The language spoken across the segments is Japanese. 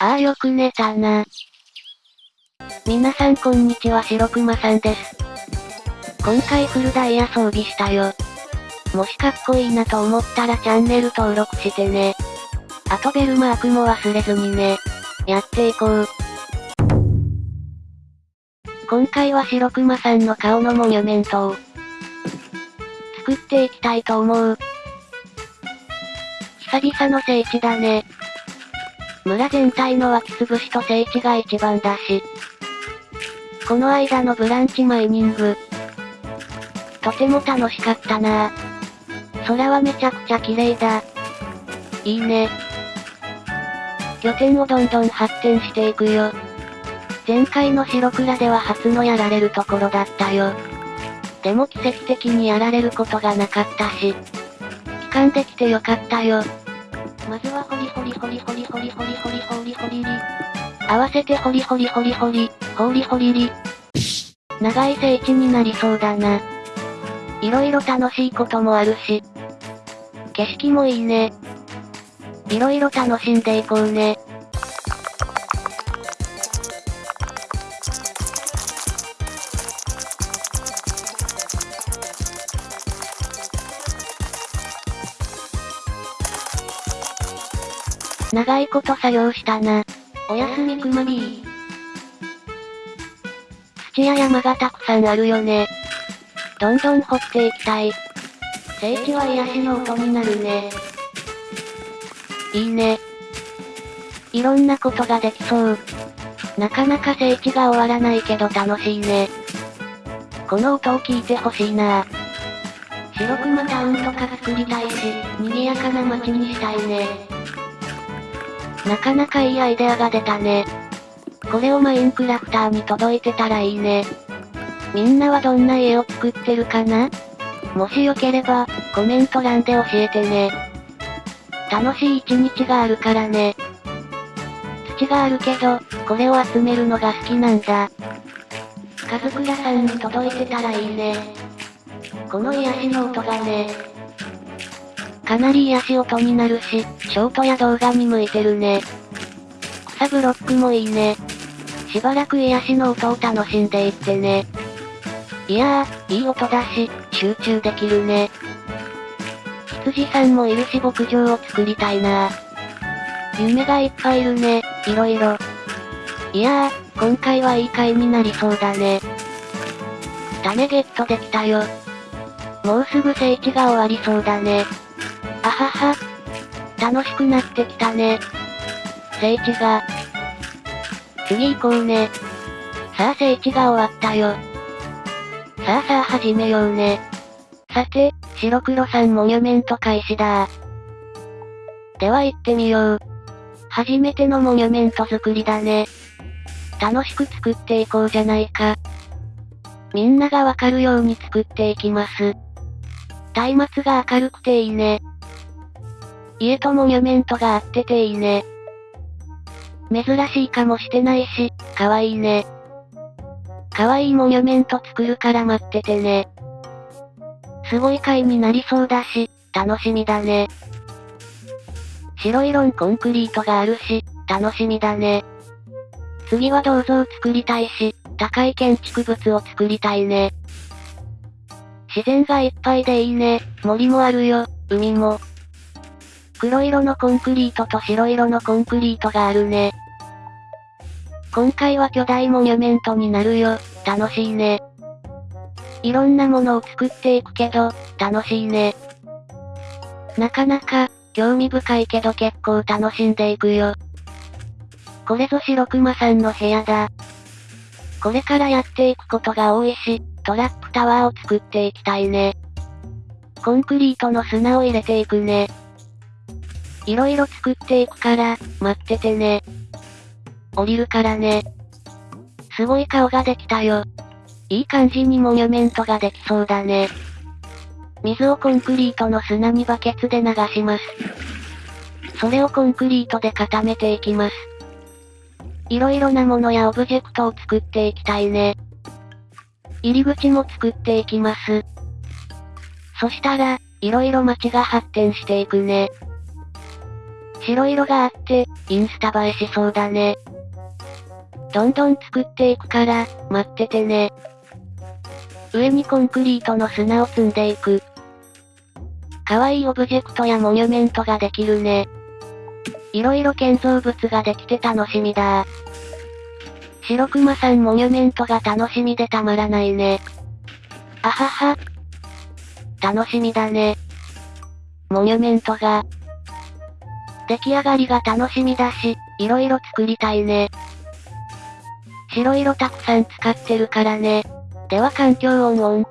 ああよく寝たな。皆さんこんにちは白熊さんです。今回フルダイヤ装備したよ。もしかっこいいなと思ったらチャンネル登録してね。あとベルマークも忘れずにね。やっていこう。今回は白熊さんの顔のモニュメントを作っていきたいと思う。久々の聖地だね。村全体の湧き潰しと聖地が一番だし。この間のブランチマイニング。とても楽しかったなぁ空はめちゃくちゃ綺麗だ。いいね。拠点をどんどん発展していくよ。前回の白倉では初のやられるところだったよ。でも奇跡的にやられることがなかったし。帰還できてよかったよ。まずはホリホリホリホリホリホリホリホリホリリ。合わせてホリホリホリホリ、ホリホリリ。長い聖地になりそうだな。色々楽しいこともあるし。景色もいいね。色々楽しんでいこうね。長いこと作業したな。おやすみくまビー。土や山がたくさんあるよね。どんどん掘っていきたい。聖地は癒しの音になるね。いいね。いろんなことができそう。なかなか聖地が終わらないけど楽しいね。この音を聞いてほしいな白熊タウンとか作りたいし、賑やかな街にしたいね。なかなかいいアイデアが出たね。これをマインクラフターに届いてたらいいね。みんなはどんな家を作ってるかな？もしよければ、コメント欄で教えてね。楽しい一日があるからね。土があるけど、これを集めるのが好きなんだ。カズクラさんに届いてたらいいね。この癒しの音がね。かなり癒し音になるし、ショートや動画に向いてるね。草ブロックもいいね。しばらく癒しの音を楽しんでいってね。いやー、いい音だし、集中できるね。羊さんもいるし牧場を作りたいな夢がいっぱいいるね、いろいろ。いやー、今回はいい回になりそうだね。種ゲットできたよ。もうすぐ聖地が終わりそうだね。あはは。楽しくなってきたね。聖地が。次行こうね。さあ聖地が終わったよ。さあさあ始めようね。さて、白黒さんモニュメント開始だでは行ってみよう。初めてのモニュメント作りだね。楽しく作っていこうじゃないか。みんながわかるように作っていきます。松明が明るくていいね。家とモニュメントがあってていいね。珍しいかもしてないし、かわいいね。かわいいモニュメント作るから待っててね。すごい回になりそうだし、楽しみだね。白いロンコンクリートがあるし、楽しみだね。次は銅像作りたいし、高い建築物を作りたいね。自然がいっぱいでいいね。森もあるよ、海も。黒色のコンクリートと白色のコンクリートがあるね。今回は巨大モニュメントになるよ。楽しいね。いろんなものを作っていくけど、楽しいね。なかなか、興味深いけど結構楽しんでいくよ。これぞ白熊さんの部屋だ。これからやっていくことが多いし、トラップタワーを作っていきたいね。コンクリートの砂を入れていくね。いろいろ作っていくから、待っててね。降りるからね。すごい顔ができたよ。いい感じにモニュメントができそうだね。水をコンクリートの砂にバケツで流します。それをコンクリートで固めていきます。いろいろなものやオブジェクトを作っていきたいね。入り口も作っていきます。そしたら、いろいろ街が発展していくね。白色があって、インスタ映えしそうだね。どんどん作っていくから、待っててね。上にコンクリートの砂を積んでいく。可愛いオブジェクトやモニュメントができるね。いろいろ建造物ができて楽しみだ白熊さんモニュメントが楽しみでたまらないね。あはは。楽しみだね。モニュメントが。出来上がりが楽しみだし、いろいろ作りたいね。白色たくさん使ってるからね。では環境音オン。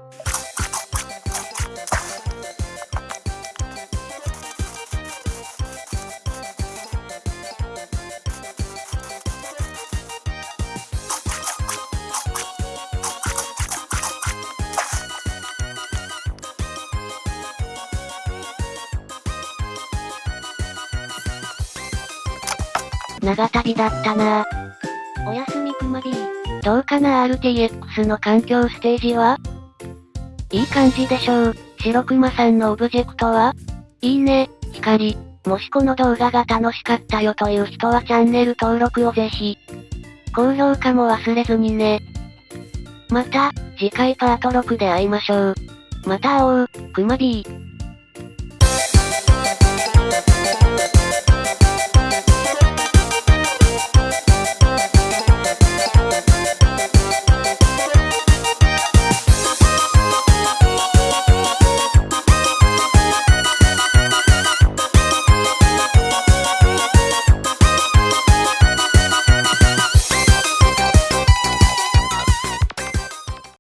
長旅だったなおやすみくま B。どうかな RTX の環境ステージは？いい感じでしょう。白熊さんのオブジェクトは？いいね、光。もしこの動画が楽しかったよという人はチャンネル登録をぜひ。高評価も忘れずにね。また、次回パート6で会いましょう。また会おう、くま B。